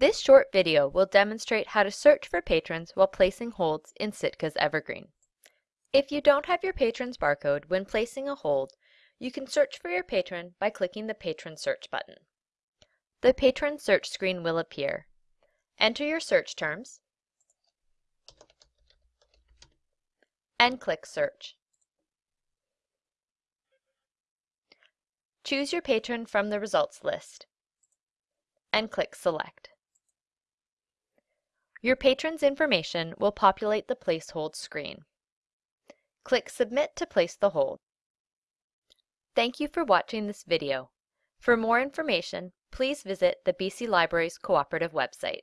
This short video will demonstrate how to search for patrons while placing holds in Sitka's Evergreen. If you don't have your patron's barcode when placing a hold, you can search for your patron by clicking the Patron Search button. The Patron Search screen will appear. Enter your search terms and click Search. Choose your patron from the results list and click Select. Your patron's information will populate the Place Hold screen. Click Submit to place the hold. Thank you for watching this video. For more information, please visit the BC Libraries Cooperative website.